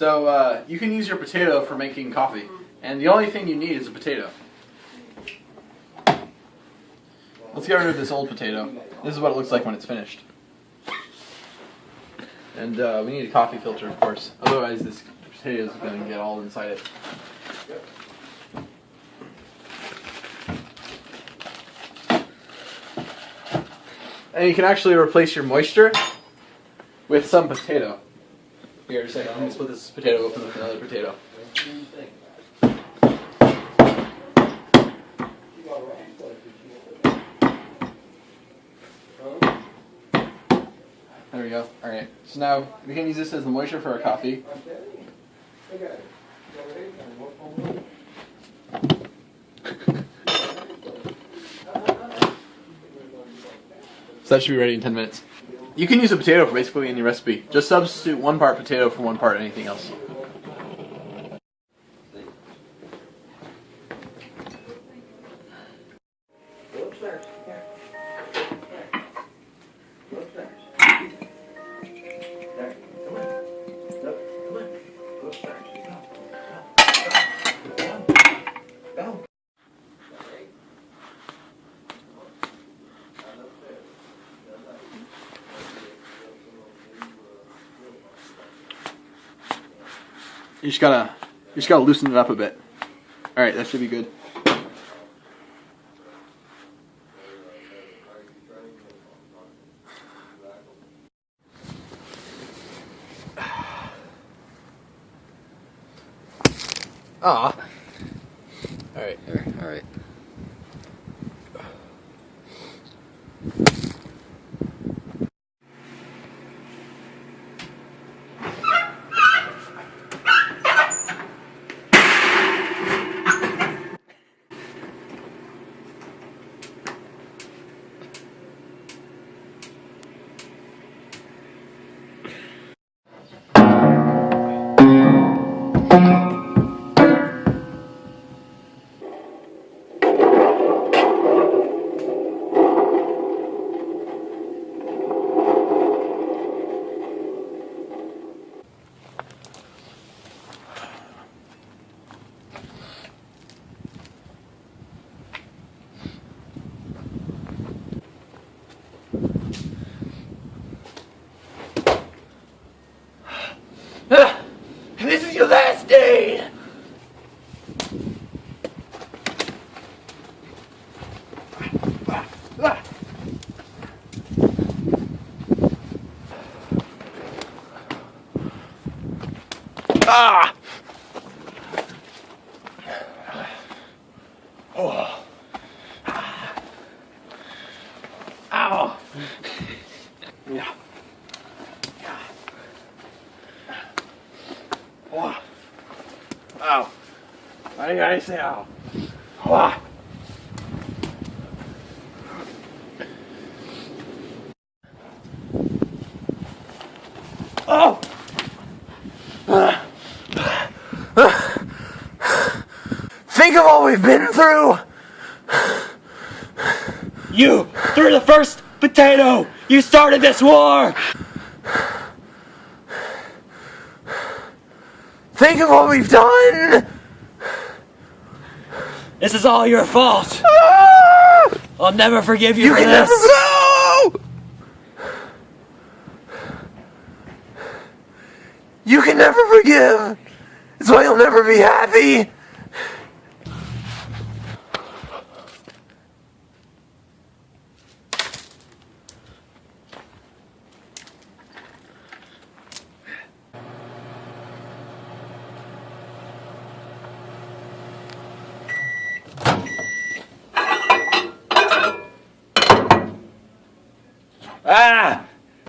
So uh, you can use your potato for making coffee, and the only thing you need is a potato. Let's get rid of this old potato. This is what it looks like when it's finished. And uh, we need a coffee filter, of course. Otherwise, this potato is going to get all inside it. And you can actually replace your moisture with some potato. Here, a second. Let me split this potato open with another potato. There we go. Alright, so now we can use this as the moisture for our coffee. So that should be ready in 10 minutes. You can use a potato for basically any recipe. Just substitute one part potato for one part anything else. You just gotta, you just gotta loosen it up a bit. All right, that should be good. Ah. All right. All right. Gotta say ow? Wow. Oh! Think of all we've been through! You threw the first potato! You started this war! Think of what we've done! This is all your fault! Ah! I'll never forgive you, You for can this! never know! You can never forgive! That's why you'll never be happy! Ah!